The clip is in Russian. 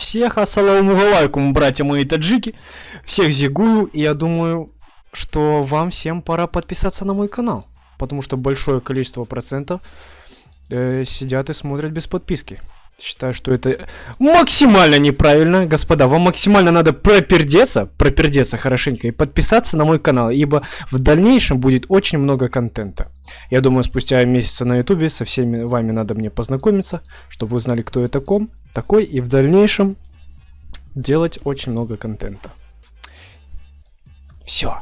Всех ассаламу алейкум, братья мои таджики. Всех зигую, и я думаю, что вам всем пора подписаться на мой канал. Потому что большое количество процентов э, сидят и смотрят без подписки. Считаю, что это максимально неправильно. Господа, вам максимально надо пропердеться, пропердеться хорошенько и подписаться на мой канал, ибо в дальнейшем будет очень много контента. Я думаю, спустя месяца на ютубе со всеми вами надо мне познакомиться, чтобы вы знали, кто я таком, такой, и в дальнейшем делать очень много контента. Все.